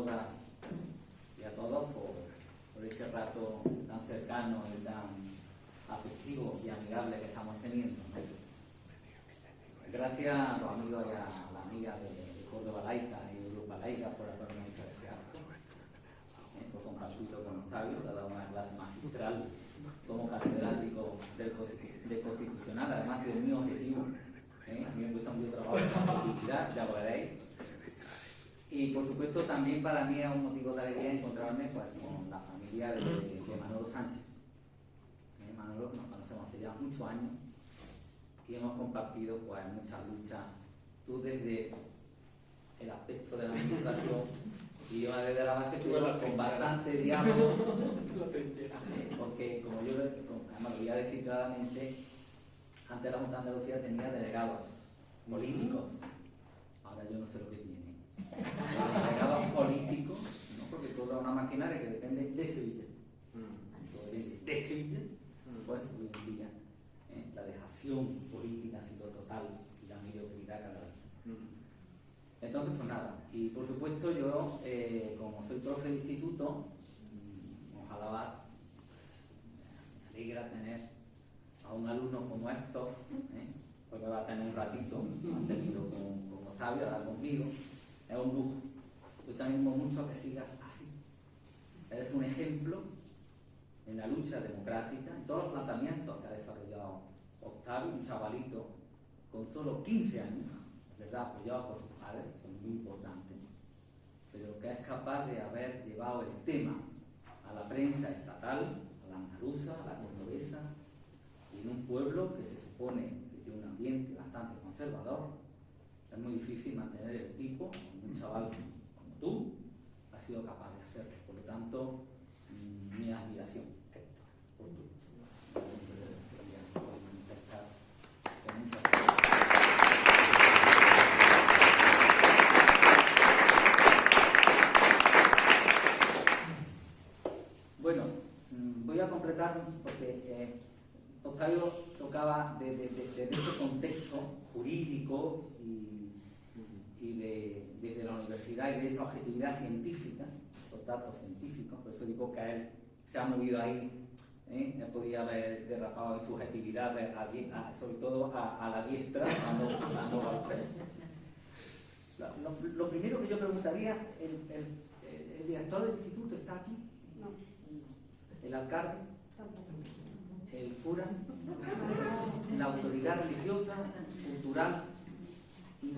todas y a todos por, por este rato tan cercano y tan afectivo y amigable que estamos teniendo. Gracias a los amigos y a la amiga de, Córdoba Laica y Europa Laica por haberme hecho este acto, por compartirlo con Octavio, que ha dado una clase magistral como catedrático de constitucional, además de mi objetivo. ¿eh? A mí me gusta mucho trabajo en ya lo veréis. Y por supuesto también para mí es un motivo de alegría encontrarme pues, con la familia de, de Manolo Sánchez. ¿Eh? Manolo nos conocemos hace ya muchos años y hemos compartido pues, muchas luchas. Tú desde el aspecto de la administración y yo desde la base con bastante diálogo. ¿eh? porque como yo además lo voy a decir claramente, antes la Junta de Andalucía tenía delegados políticos. Ahora yo no sé lo que tiene. Delegados políticos, ¿no? porque toda una maquinaria que depende de Sevilla. Mm. De Sevilla, pues ¿eh? la dejación política ha sido total y la mediocridad cada vez. Mm. Entonces, pues nada. Y por supuesto, yo, eh, como soy profe de instituto, mm, ojalá pues, me alegra tener a un alumno como Héctor, ¿eh? porque va a tener un ratito, han tenido con, con Octavio, ahora conmigo, es un lujo. Yo también animo mucho a que sigas así. Eres un ejemplo en la lucha democrática, en todos los planteamientos que ha desarrollado Octavio, un chavalito con solo 15 años, ¿verdad? apoyado por sus padres, son muy importantes, pero que es capaz de haber llevado el tema a la prensa estatal, a la andaluza, a la cordobesa, en un pueblo que se supone que tiene un ambiente bastante conservador, es muy difícil mantener el tipo, un chaval como tú, ha sido capaz de hacerlo. Por lo tanto, mi admiración, por tu Bueno, mm, voy a completar porque eh, Octavio tocaba desde ese contexto jurídico y, desde la universidad y de esa objetividad científica, esos datos científicos, por eso digo que él se ha movido ahí, ¿eh? él podía haber derrapado en subjetividad, sobre todo a, la diestra, dando, golpes. Lo, lo, primero que yo preguntaría, ¿el, el, el director del instituto está aquí? No. ¿El alcalde? el cura, la autoridad religiosa, cultural y,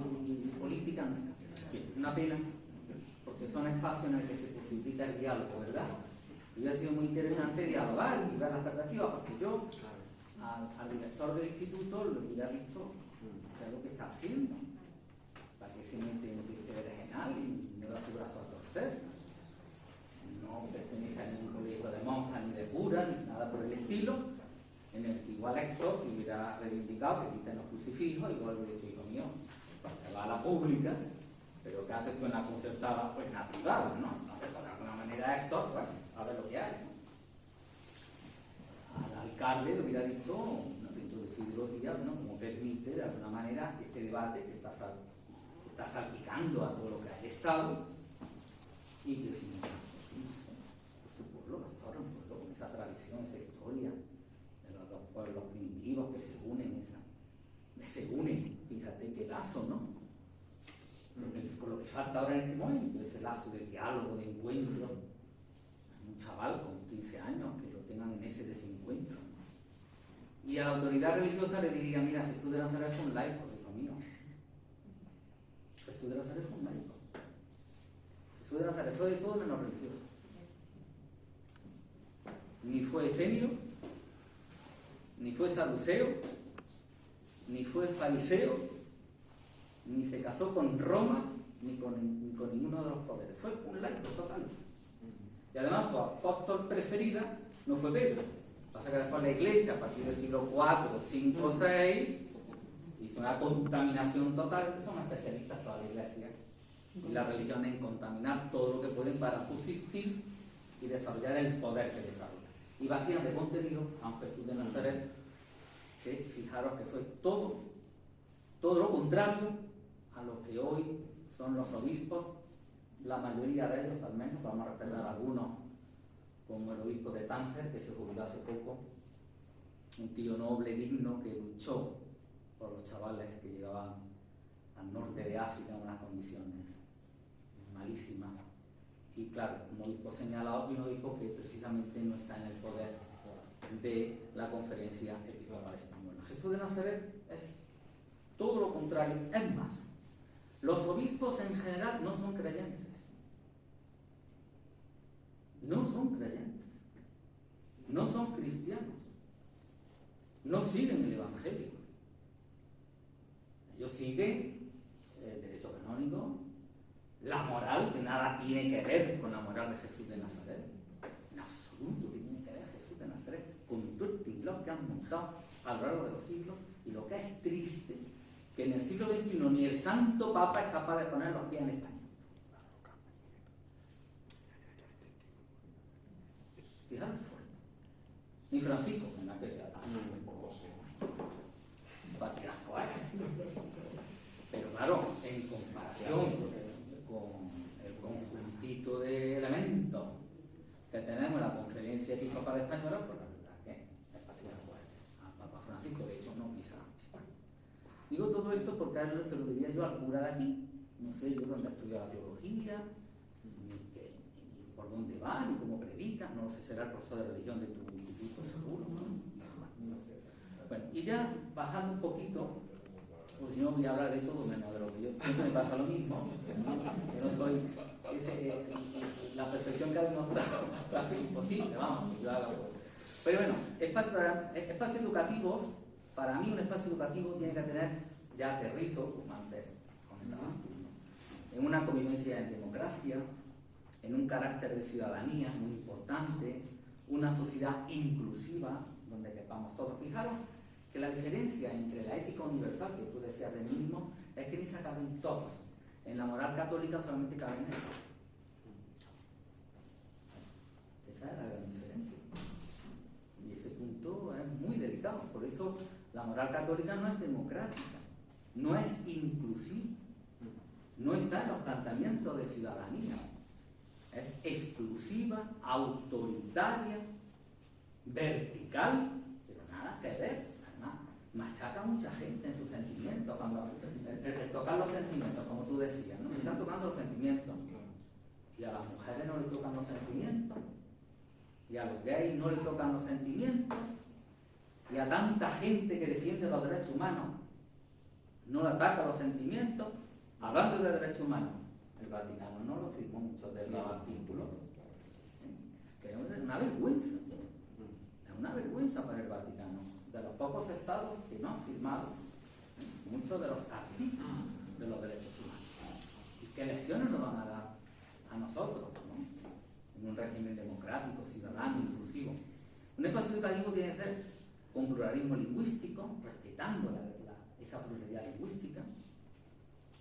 política no. Una pena, porque son espacios en el que se posibilita el diálogo, ¿verdad? Y ha sido muy interesante dialogar y ver las perspectivas, porque yo al, director del instituto le hubiera dicho qué es lo que está haciendo, para que se mete en el y me da su brazo a torcer. No pertenece a ningún colegio de monjas ni de curas, ni nada por el estilo, en el que igual esto se hubiera reivindicado que quiten los crucifijos, igual hubiera dicho, hijo mío, que va a la pública, pero que haces tú en la concertada, pues la privada, ¿no? Entonces, de alguna manera esto, pues, a ver lo que hay. Al alcalde le hubiera dicho, no dentro de su ideología, ¿no? Como permite, de alguna manera, este debate que está, está salpicando a todo lo que ha Estado, y que si no, por su pueblo, un pueblo con esa tradición, esa historia, pueblos primitivos que se unen, se unen, fíjate qué lazo, ¿no? Con lo que falta ahora en este momento, ese lazo de diálogo, de encuentro. Un chaval con 15 años que lo tengan en ese desencuentro. Y a la autoridad religiosa le diría, mira, Jesús de Nazaret fue un laico, hijo mío. Jesús de Nazaret fue un laico. Jesús de Nazaret fue de todo menos religioso. Ni fue semio, ni fue saduceo, ni fue fariseo, ni se casó con Roma, ni con, ninguno de los poderes. Fue un laico total. Y además su apóstol preferida no fue Pedro. Pasa que después la iglesia, a partir del siglo IV, V, VI, hizo una contaminación total, son especialistas toda la iglesia y la religión en contaminar todo lo que pueden para subsistir y desarrollar el poder que desarrolla y vacían de contenido a Jesús de Nazaret, fijaros que fue todo, todo lo contrario a lo que hoy son los obispos la mayoría de ellos al menos, vamos a respetar algunos, como el obispo de Tánger, que se jubiló hace poco, un tío noble, digno, que luchó por los chavales que llegaban al norte de África en unas condiciones malísimas. Y claro, como obispo señalado, uno dijo que precisamente no está en el poder de la conferencia episcopal española. Jesús de Nazaret es todo lo contrario, es más, los obispos en general no son creyentes. No son creyentes. No son cristianos. No siguen el Evangelio. Ellos siguen el derecho canónico, la moral, que nada tiene que ver con la moral de Jesús de Nazaret. En absoluto tiene que ver Jesús de Nazaret con todo a lo largo de los siglos. Y lo que es triste, que en el siglo XXI ni el Santo Papa es capaz de poner los pies en España. Fijaros fuerte. Ni Francisco, en la que. Un poco Pero claro, en comparación con el conjuntito de elementos que tenemos en la conferencia episcopal española, pues la verdad que es patriarcal. A Papa Francisco, España. Digo todo esto porque se lo diría yo al cura de aquí. No sé yo dónde estudió la teología, ni, qué, ni por dónde va, ni cómo predica. No sé, será el profesor de religión de tu instituto, seguro, ¿no? Bueno, y ya bajando un poquito, pues yo voy a hablar de todo menos de lo que yo me pasa lo mismo. Yo no soy ese, eh, la perfección que ha demostrado, imposible, vamos, yo hago. Pero bueno, espacios, espacios educativos, para mí un espacio educativo tiene que tener, ya aterrizo, como en una convivencia en democracia, en un carácter de ciudadanía muy importante, una sociedad inclusiva donde quepamos todos. Fijaros que la diferencia entre la ética universal, que tú decías de mínimo, es que ni se caben todos. En la moral católica solamente caben ellos. Esa es la gran diferencia. Y ese punto es muy delicado. Por eso la moral católica no es democrática, no es inclusiva, no está en los planteamientos de ciudadanía. Es exclusiva, autoritaria, vertical, pero nada que ver machaca a mucha gente en sus sentimientos, cuando el, tocar los sentimientos, como tú decías, ¿no? Están tocando los sentimientos. Y a las mujeres no les tocan los sentimientos. Y a los gays no les tocan los sentimientos. Y a tanta gente que defiende los derechos humanos no le ataca los sentimientos. Hablando de derechos humanos, el Vaticano no lo firmó mucho de los artículos. Es una vergüenza. Es una vergüenza para el Vaticano de los pocos estados que no han firmado muchos de los artículos de los derechos humanos. ¿Y qué lesiones nos van a dar a nosotros en un régimen democrático, ciudadano, inclusivo? Un espacio educativo tiene que ser con pluralismo lingüístico, respetando esa pluralidad lingüística,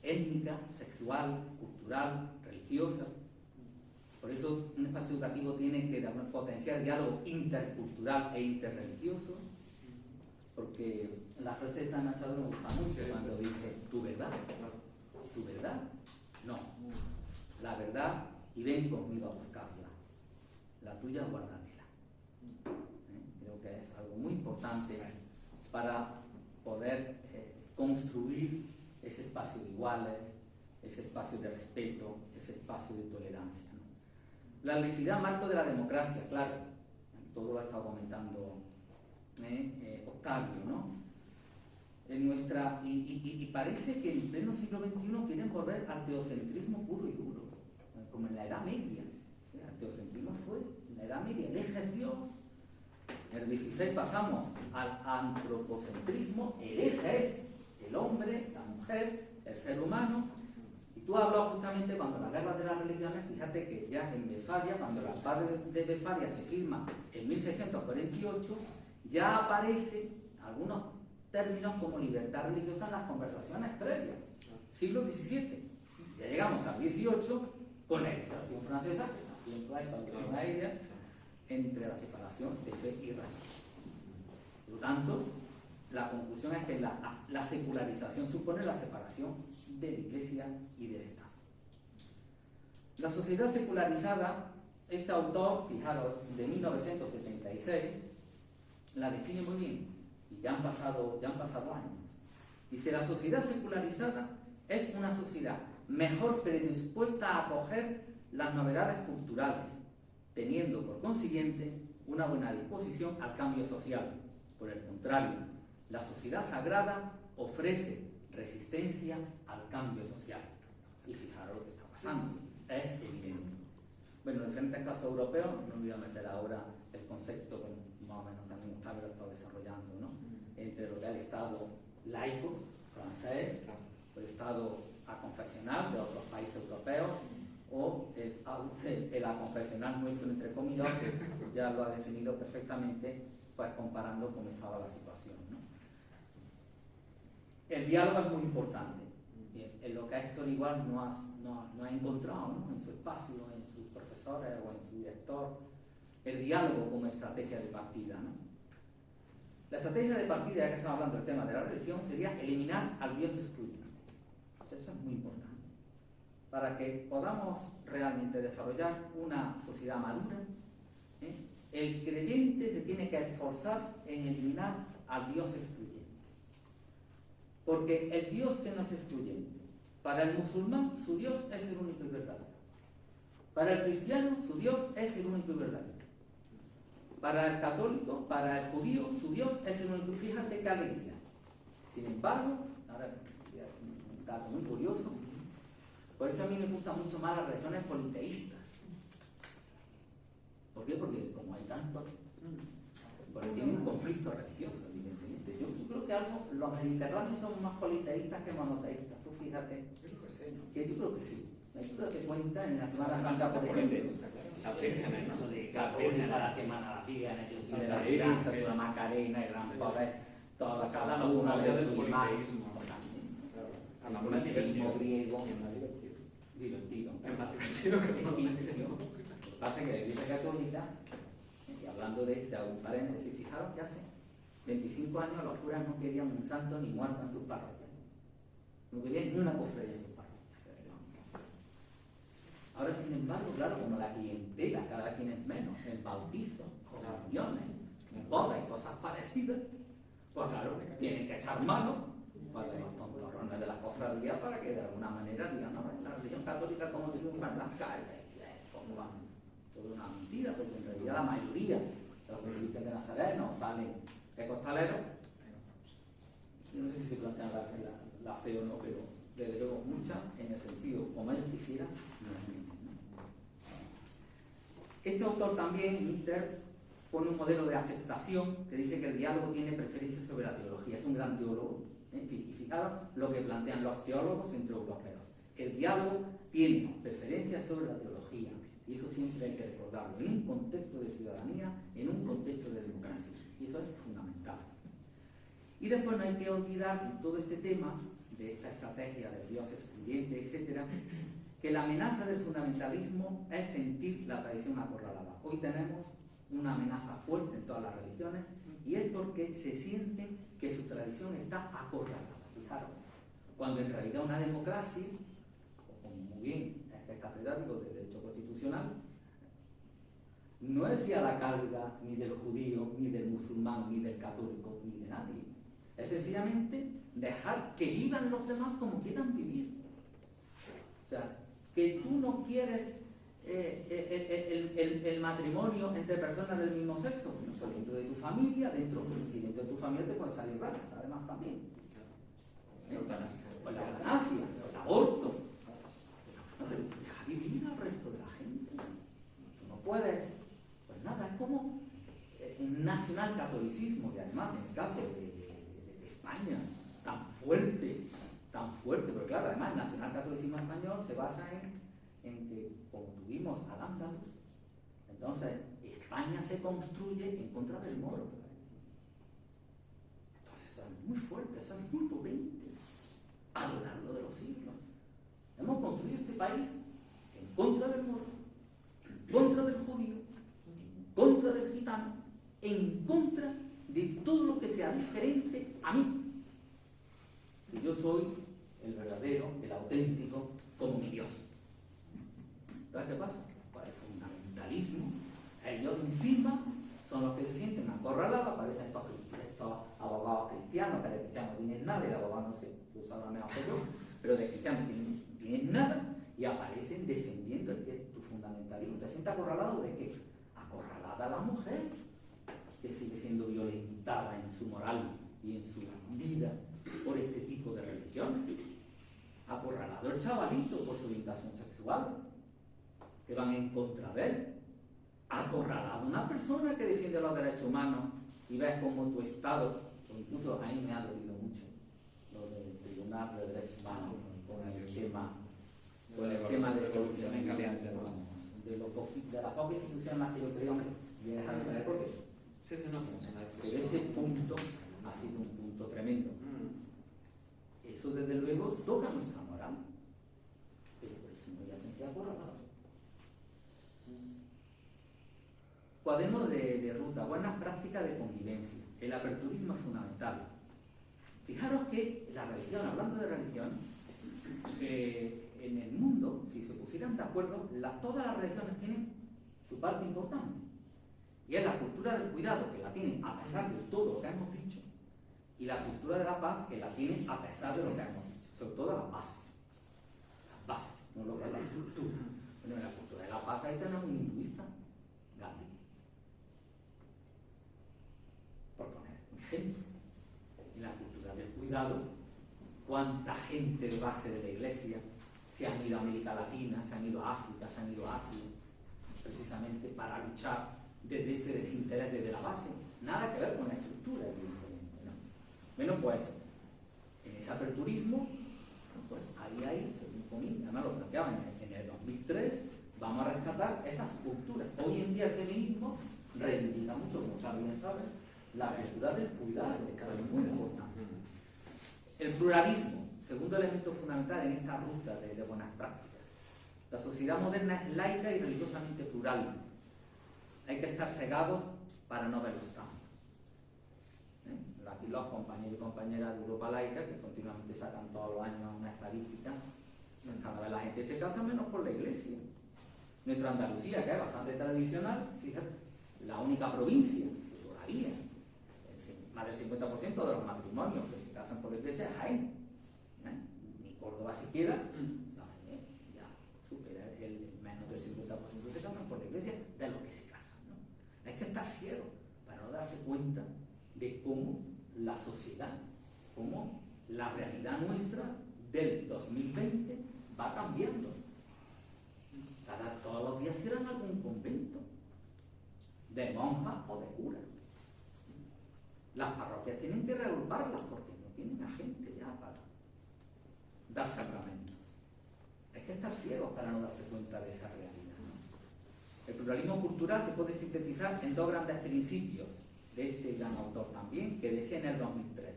étnica, sexual, cultural, religiosa. Por eso un espacio educativo tiene que potenciar el diálogo intercultural e interreligioso, porque la frase de San Machado me gusta mucho cuando dice, ¿tu verdad? ¿Tu verdad? No. La verdad y ven conmigo a buscarla. La tuya, guárdatela. ¿Eh? Creo que es algo muy importante para poder eh, construir ese espacio de iguales, ese espacio de respeto, ese espacio de tolerancia. La necesidad marco de la democracia, claro, todo lo ha estado comentando eh, eh, Octavio, ¿no? En nuestra, y, parece que en pleno siglo XXI quieren volver al teocentrismo puro y duro, como en la Edad Media. El teocentrismo fue en la Edad Media, eje es Dios. El XVI pasamos al antropocentrismo, el eje es el hombre, la mujer, el ser humano. Y tú hablas justamente cuando la guerra de las religiones, fíjate que ya en Westfalia, cuando la paz de Westfalia se firma en 1648, ya aparece algunos términos como libertad religiosa en las conversaciones previas. Siglo XVII. Ya llegamos al XVIII con la legislación francesa, que también traducción a ella, entre la separación de fe y razón. Por lo tanto, la conclusión es que la, la secularización supone la separación de la Iglesia y del Estado. La sociedad secularizada, este autor, fijaros, de 1976, la define muy bien, y ya han pasado, ya han pasado años. Dice, la sociedad secularizada es una sociedad mejor predispuesta a acoger las novedades culturales, teniendo por consiguiente una buena disposición al cambio social. Por el contrario, la sociedad sagrada ofrece resistencia al cambio social. Y fijaros lo que está pasando, es evidente. Bueno, en diferentes casos europeos, no me voy a meter ahora el concepto que más o menos también Octavio lo está desarrollando, ¿no? entre lo que es el Estado laico francés, el Estado aconfesional de otros países europeos, o el, el, aconfesional nuestro, entre comillas, ya lo ha definido perfectamente, pues comparando cómo estaba la situación. El diálogo es muy importante. En lo que Héctor igual no ha, no, ha encontrado en su espacio, en sus profesores o en su director, el diálogo como estrategia de partida. La estrategia de partida, ya que estamos hablando del tema de la religión, sería eliminar al Dios excluyente. Eso es muy importante para que podamos realmente desarrollar una sociedad madura, ¿eh? el creyente se tiene que esforzar en eliminar al Dios excluyente. Porque el Dios que no es excluyente, para el musulmán su Dios es el único y verdadero. Para el cristiano su Dios es el único y verdadero. Para el católico, para el judío, su Dios es el único. Fíjate qué alegría. Sin embargo, ahora un dato muy curioso, por eso a mí me gustan mucho más las religiones politeístas. ¿Por qué? Porque como hay tantos, porque tienen un conflicto religioso, evidentemente. Yo, creo que algo, los mediterráneos son más politeístas que monoteístas. Tú fíjate. Que yo creo que sí. Esto te cuenta en la Semana Santa, por ejemplo. La Virgen, eso de católica, la Semana la Virgen, de la Esperanza, de la Macarena, el Gran Poder, toda la una de del politeísmo. El griego divertido. Es más divertido que Lo que pasa que la Iglesia Católica, y hablando de este, un paréntesis, fijaros que hace 25 años los curas no querían un santo ni muerto en sus parroquias. No querían ni una cofradía en sus parroquias. Ahora, sin embargo, claro, como la clientela cada quien es menos, el bautizo, comuniones, bodas y cosas parecidas, pues claro, tienen que echar mano para los tontorrones de la cofradía para que de alguna manera digan, no, la religión católica como triunfa en las calles, como van, toda una mentira, porque en realidad la mayoría de los visten de Nazareno salen de costaleros. No sé si se plantean la, fe o no, pero desde luego muchas en el sentido como ellos quisieran, no Este autor también, Mister, pone un modelo de aceptación que dice que el diálogo tiene preferencia sobre la teología. Es un gran teólogo, y fijaros lo que plantean los teólogos entre europeos. El diálogo tiene preferencia sobre la teología, y eso siempre hay que recordarlo, en un contexto de ciudadanía, en un contexto de democracia. Y eso es fundamental. Y después no hay que olvidar en todo este tema de esta estrategia del Dios excluyente, etc., que la amenaza del fundamentalismo es sentir la tradición acorralada. Hoy tenemos una amenaza fuerte en todas las religiones y es porque se sienten que su tradición está acorralada. Fijaros, cuando en realidad una democracia, como muy bien es catedrático de Derecho Constitucional, no es ya la carga ni del judío, ni del musulmán, ni del católico, ni de nadie. Es sencillamente dejar que vivan los demás como quieran vivir. O sea, que tú no quieres eh, eh, el, el, matrimonio entre personas del mismo sexo, pues dentro de tu familia, dentro, dentro de tu familia te pueden salir raras, además también. ¿Eh? la eutanasia, el aborto. Deja vivir al resto de la gente. no puedes, pues nada, es como un nacional catolicismo, y además en el caso de, España, tan fuerte, tan fuerte, pero claro, además el nacional catolicismo español se basa en en que, como tuvimos al Andalus, entonces España se construye en contra del moro. Entonces eso es muy fuerte, eso es muy potente a lo largo de los siglos. Hemos construido este país en contra del moro, en contra del judío, en contra del gitano, en contra de todo lo que sea diferente a mí. Yo soy el verdadero, el auténtico, como mi Dios. qué pasa? Pues el fundamentalismo, ellos encima son los que se sienten acorralados, aparecen estos, estos abogados cristianos, que de cristianos no tienen nada, y de abogados no tú sabes mejor que yo, pero de cristianos tienen, tienen nada, y aparecen defendiendo el que tu fundamentalismo. ¿Te sientes acorralado de qué? Acorralada la mujer, que sigue siendo violentada en su moral y en su vida por este tipo de religión. Acorralado el chavalito por su orientación sexual, que van en contra de él. Acorralado una persona que defiende los derechos humanos y ves como tu Estado, incluso a mí me ha dolido mucho lo del Tribunal de Derechos Humanos con el tema, con el tema de solución de, de, lo, de la poca institución más que yo creo que viene a ver por qué. Pero ese punto ha sido un punto tremendo. Mm. Eso desde luego toca nuestra moral. Pero por eso no voy a sentir acorralado. Cuaderno de, ruta, buenas prácticas de convivencia. El aperturismo es fundamental. Fijaros que la religión, hablando de religión, eh, en el mundo, si se pusieran de acuerdo, todas las religiones tienen su parte importante. Y es la cultura del cuidado, que la tienen a pesar de todo lo que hemos dicho, y la cultura de la paz, que la tienen a pesar de lo que hemos dicho, sobre todo las bases. Las bases, no lo que es la estructura. Bueno, en la cultura de la paz ahí tenemos un hinduista, Gandhi. Por poner un ejemplo. En la cultura del cuidado, cuánta gente de base de la iglesia se han ido a América Latina, se han ido a África, se han ido a Asia, precisamente para luchar desde ese desinterés desde la base. Nada que ver con la estructura, bueno, pues en ese aperturismo, pues ahí hay, según Comín, además lo planteaban en, el 2003, vamos a rescatar esas culturas. Hoy en día el feminismo reivindica mucho, como bien saben, la apertura del cuidado, que es muy importante. El pluralismo, segundo elemento fundamental en esta ruta de, de buenas prácticas. La sociedad moderna es laica y religiosamente plural. Hay que estar cegados para no ver los cambios aquí los compañeros y compañeras de Europa Laica, que continuamente sacan todos los años una estadística, cada vez la gente se casa menos por la iglesia. Nuestra Andalucía, que es bastante tradicional, fíjate, la única provincia que todavía, más del 50% de los matrimonios que se casan por la iglesia es Jaén. Córdoba siquiera. ¿eh? ya supera el menos del 50% que se casan por la iglesia de los que se casan. ¿no? Hay que estar ciego para no darse cuenta de cómo la sociedad, como la realidad nuestra del 2020 va cambiando. Cada, todos los días en algún convento de monja o de cura. Las parroquias tienen que reagruparlas porque no tienen a gente ya para dar sacramentos. Hay que estar ciegos para no darse cuenta de esa realidad. El pluralismo cultural se puede sintetizar en dos grandes principios de este gran autor también, que decía en el 2003,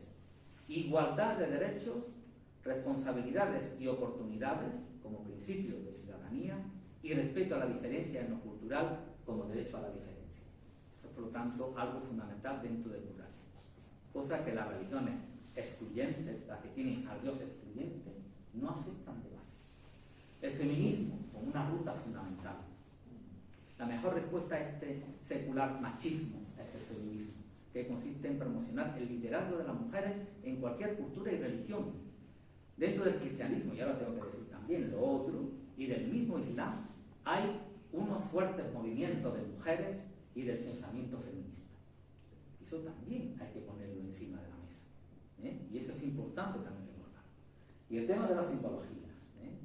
igualdad de derechos, responsabilidades y oportunidades como principio de ciudadanía y respeto a la diferencia en lo cultural como derecho a la diferencia. Eso es, por lo tanto, algo fundamental dentro del pluralismo. Cosa que las religiones excluyentes, las que tienen al Dios excluyente, no aceptan de base. El feminismo como una ruta fundamental. La mejor respuesta a este secular machismo es el feminismo, que consiste en promocionar el liderazgo de las mujeres en cualquier cultura y religión. Dentro del cristianismo, ya lo tengo que decir también, lo otro, y del mismo Islam, hay unos fuertes movimientos de mujeres y del pensamiento feminista. Eso también hay que ponerlo encima de la mesa. ¿eh? Y eso es importante también. Y el tema de las simbologías. ¿eh?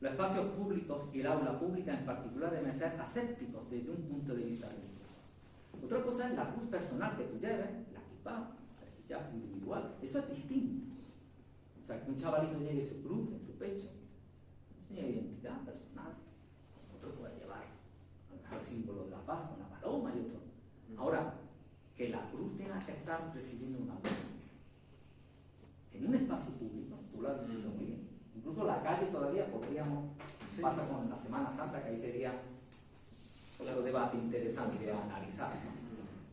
Los espacios públicos y el aula pública en particular deben ser asépticos desde un punto de vista religioso. Otra cosa es la cruz personal que tú lleves, la kippah, el hijab individual. Eso es distinto. O sea, que un chavalito lleve su cruz en su pecho. Es una identidad personal. Otro puede llevar el símbolo de la paz con la paloma y otro. Ahora, que la cruz tenga que estar presidiendo una luz. En un espacio público, Incluso la calle todavía podríamos, pasa con la Semana Santa, que ahí sería otro debate interesante de analizar,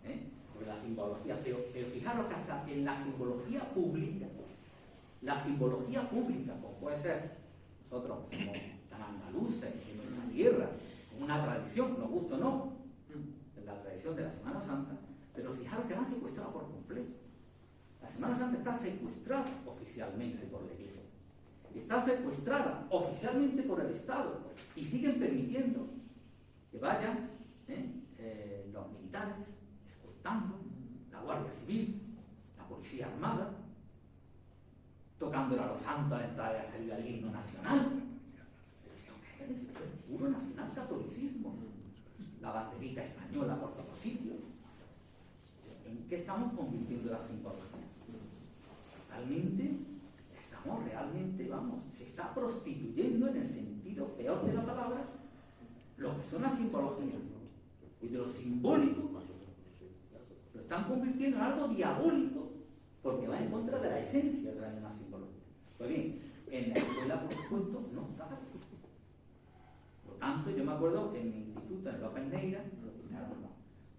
¿Eh? Sobre la simbología, pero, fijaros que hasta en la simbología pública, la simbología pública, como puede ser, nosotros somos tan andaluces, en nuestra tierra, una tradición, nos gusta o no, la tradición de la Semana Santa, pero fijaros que la han secuestrado por completo. La Santa está secuestrada oficialmente por la Iglesia. Está secuestrada oficialmente por el Estado y siguen permitiendo que vayan ¿eh? Eh, los militares escoltando, la Guardia Civil, la Policía Armada, tocándole a los santos a la entrada y a salir al himno nacional. Pero esto qué es? Esto es puro nacional catolicismo. La banderita española por todos sitios. ¿En qué estamos convirtiendo la simbología? Realmente estamos realmente, vamos, se está prostituyendo en el sentido peor de la palabra lo que son las simbologías y de lo simbólico lo están convirtiendo en algo diabólico porque va en contra de la esencia de la misma simbología. Pues bien, en la escuela, por supuesto, no está. Por tanto, yo me acuerdo que en mi instituto, en López Neira,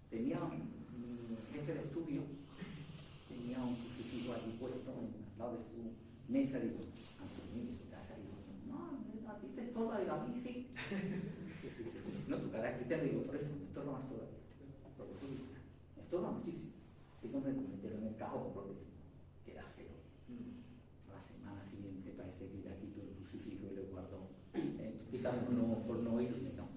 tenía mi jefe de estudio, tenía un crucifijo allí puesto al lado de su mesa, digo, Antonio, su casa, digo, no, a ti te estorba, digo, a mí sí. no, tu cara es cristiana, digo, por eso me estorba más todavía. Porque tú estorba muchísimo. Así como me metieron en el cajón, porque queda feo. A la semana siguiente parece que ya quito el crucifijo y lo guardo. Eh, quizás por no, por no irme, ¿no?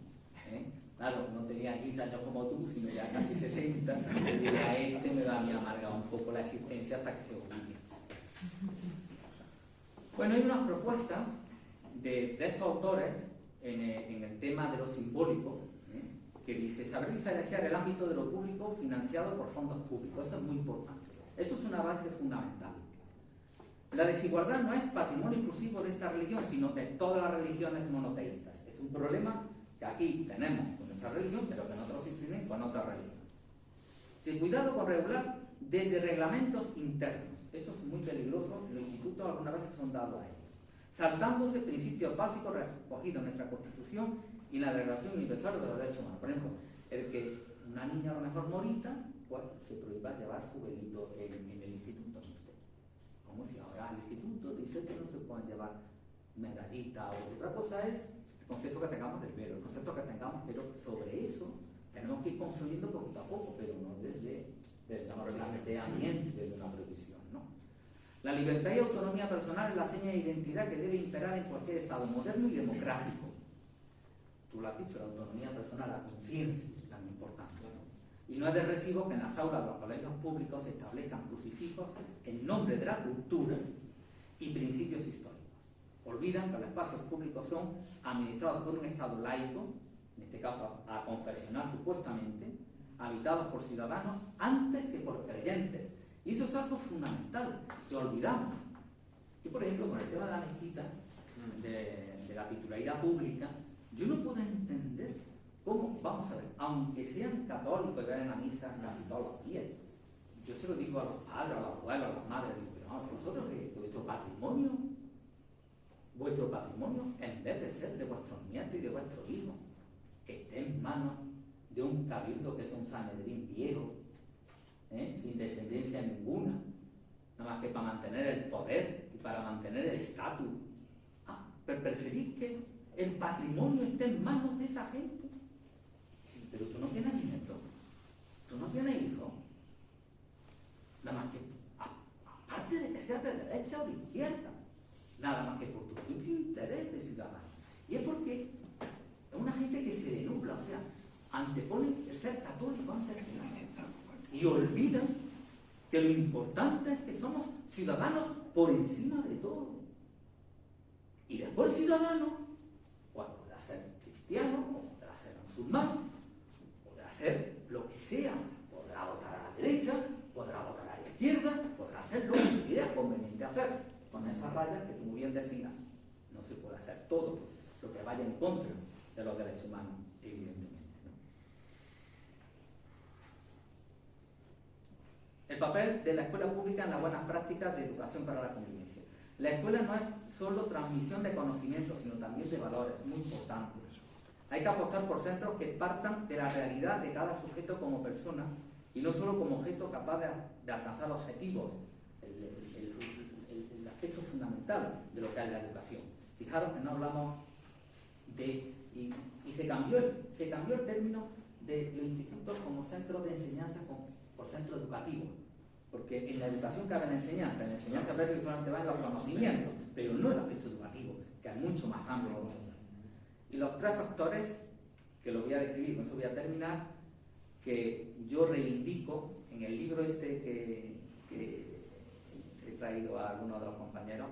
¿Eh? Claro, no tenía 15 años como tú, sino ya casi 60. Y a este me va a amargar un poco la existencia hasta que se olvide. Bueno, hay unas propuestas de, de estos autores en el, en el, tema de lo simbólico, ¿eh? Que dice saber diferenciar el ámbito de lo público financiado por fondos públicos. Eso es muy importante. Eso es una base fundamental. La desigualdad no es patrimonio exclusivo de esta religión, sino de todas las religiones monoteístas. Es un problema que aquí tenemos con nuestra religión, pero que nosotros influyen con otra religión. Sin cuidado con regular desde reglamentos internos. Eso es muy peligroso. Los institutos algunas veces son dados a ellos. Saltándose principios básicos recogidos en nuestra Constitución y la Declaración Universal de los Derechos Humanos. Por ejemplo, el que una niña a lo mejor morita, pues se prohíba llevar su velito en, el instituto. Como si ahora el instituto dice que no se pueden llevar medallita o otra cosa es el concepto que tengamos del velo, el concepto que tengamos, pero sobre eso tenemos que ir construyendo poco a poco, pero no desde, desde un planteamiento, desde una. ¿no? La libertad y autonomía personal es la seña de identidad que debe imperar en cualquier Estado moderno y democrático. Tú lo has dicho, la autonomía personal, la conciencia tan importante. Y no es de recibo que en las aulas de los colegios públicos se establezcan crucifijos en nombre de la cultura y principios históricos. Olvidan que los espacios públicos son administrados por un Estado laico, en este caso a confesional supuestamente, habitados por ciudadanos antes que por creyentes. Y eso es algo fundamental, que olvidamos. Yo, por ejemplo, con el tema de la mezquita, de, de la titularidad pública, yo no puedo entender cómo, vamos a ver, aunque sean católicos y vayan a misa casi todos los días, yo se lo digo a los padres, a los abuelos, a las madres, digo, pero vamos, vosotros que vuestro patrimonio, vuestro patrimonio, en vez de ser de vuestros nietos y de vuestros hijos, esté en manos de un cabildo que es un sanedrín viejo, ¿eh? sin descendencia ninguna, nada más que para mantener el poder y para mantener el estatus. Ah, pero preferís que el patrimonio esté en manos de esa gente. Pero tú no tienes nietos, tú no tienes hijos. Nada más que, aparte de que seas de derecha o de izquierda, nada más que por tu propio interés de ciudadano. Y es porque es una gente que se denubla, o sea, antepone el ser católico antes de nada. Y olvidan que lo importante es que somos ciudadanos por encima de todo. Y después ciudadano, cristiano, podrá ser musulmán, podrá ser lo que sea, podrá votar a la derecha, podrá votar a la izquierda, podrá hacer lo que quiera conveniente hacer, con esas rayas que tú muy bien decías. No se puede hacer todo lo que vaya en contra de los derechos humanos, evidentemente. El papel de la escuela pública en las buenas prácticas de educación para la convivencia. La escuela no es solo transmisión de conocimientos, sino también de valores, muy importantes. Hay que apostar por centros que partan de la realidad de cada sujeto como persona y no solo como objeto capaz de, alcanzar objetivos, el, aspecto fundamental de lo que es la educación. Fijaros que no hablamos de, y, se, cambió el, término de los institutos como centros de enseñanza por centro educativo. Porque en la educación cabe la enseñanza, en la enseñanza parece que solamente va en los conocimientos, pero no el aspecto educativo, que es mucho más amplio. Y los tres factores, que lo voy a describir, con eso voy a terminar, que yo reivindico en el libro este que, he traído a algunos de los compañeros,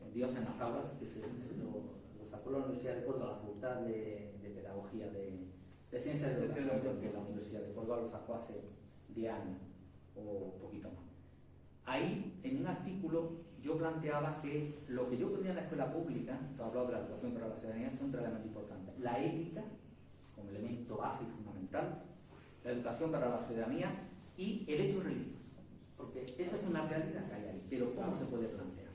eh, Dios en las aulas, que se, lo, sacó la Universidad de Córdoba, la Facultad de, Pedagogía de, Ciencias de Educación, porque la Universidad de Córdoba lo sacó hace 10 años o poquito más. Ahí, en un artículo, yo planteaba que lo que yo ponía en la escuela pública, tú hablado de la educación para la ciudadanía, son tres elementos importantes. La ética, como elemento básico fundamental, la educación para la ciudadanía y el hecho religioso. Porque esa es una realidad que hay ahí, pero ¿cómo se puede plantear?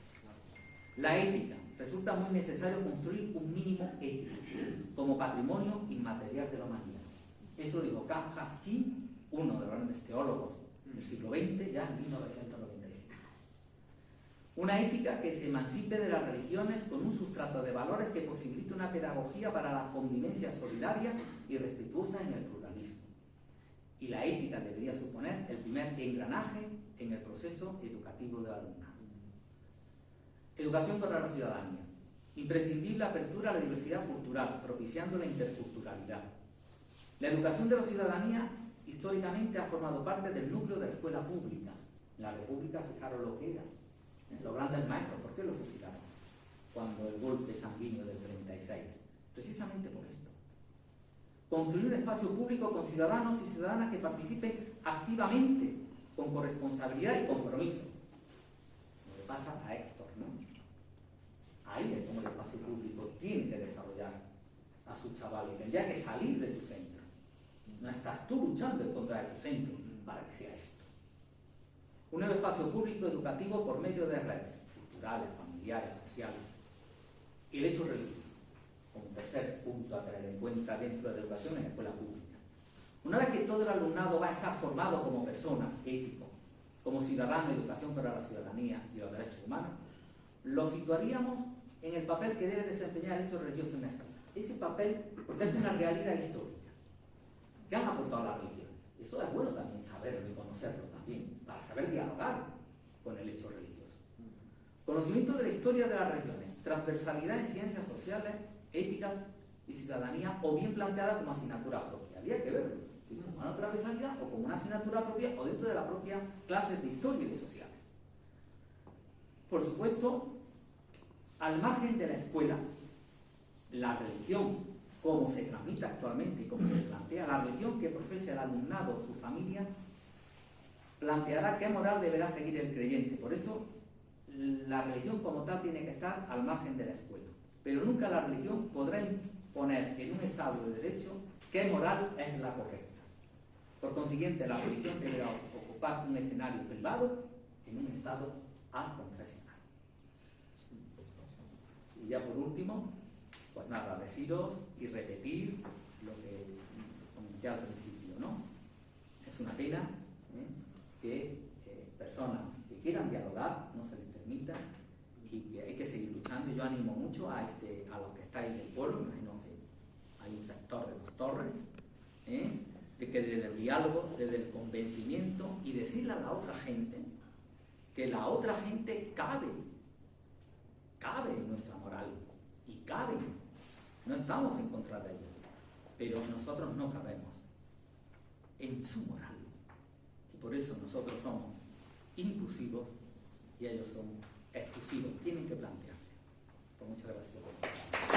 La ética. Resulta muy necesario construir un mínimo ético como patrimonio inmaterial de la humanidad. Eso dijo Karl Haskin, uno de los grandes teólogos del siglo XX, ya en 1995. Una ética que se emancipe de las religiones con un sustrato de valores que posibilite una pedagogía para la convivencia solidaria y respetuosa en el pluralismo. Y la ética debería suponer el primer engranaje en el proceso educativo del alumnado. Educación para la ciudadanía. Imprescindible apertura a la diversidad cultural, propiciando la interculturalidad. La educación de la ciudadanía históricamente ha formado parte del núcleo de la escuela pública. La República, fijaros lo que era. ¿Eh? Los grandes maestros, ¿por qué lo fusilaron? Cuando el golpe sanguíneo del 36. Precisamente por esto. Construir un espacio público con ciudadanos y ciudadanas que participen activamente, con corresponsabilidad y compromiso. Lo que pasa a Héctor, ¿no? Ahí es como el espacio público tiene que desarrollar a sus chavales. Tendría que salir de su centro no estás tú luchando en contra de tu centro para que sea esto. Un nuevo espacio público educativo por medio de redes culturales, familiares, sociales. Y el hecho religioso, como tercer punto a tener en cuenta dentro de la educación en la escuela pública. Una vez que todo el alumnado va a estar formado como persona, ético, como ciudadano educación para la ciudadanía y los derechos humanos, lo situaríamos en el papel que debe desempeñar el hecho religioso en esta. Ese papel, porque es una realidad histórica que han aportado las religiones. Eso es bueno también saberlo y conocerlo también, para saber dialogar con el hecho religioso. Conocimiento de la historia de las religiones, transversalidad en ciencias sociales, éticas y ciudadanía, o bien planteada como asignatura propia. Había que verlo, si como una transversalidad o como una asignatura propia o dentro de la propia clase de historia y de sociales. Por supuesto, al margen de la escuela, la religión como se transmite actualmente y como se plantea la religión que profesa el alumnado o su familia, planteará qué moral deberá seguir el creyente. Por eso la religión como tal tiene que estar al margen de la escuela. Pero nunca la religión podrá imponer en un Estado de derecho qué moral es la correcta. Por consiguiente, la religión deberá ocupar un escenario privado en un Estado confesional. Y ya por último, pues nada, deciros y repetir lo que comenté al principio, ¿no? Es una pena ¿eh? que eh, personas que quieran dialogar no se les permita y que hay que seguir luchando. Yo animo mucho a, este, a los que estáis en el pueblo, imagino que hay un sector de dos torres, ¿eh? de que desde el diálogo, desde el convencimiento y decirle a la otra gente que la otra gente cabe, cabe en nuestra moral y cabe no estamos en contra de ellos, pero nosotros no cabemos en su moral. Y por eso nosotros somos inclusivos y ellos son exclusivos. Tienen que plantearse. Pues muchas gracias.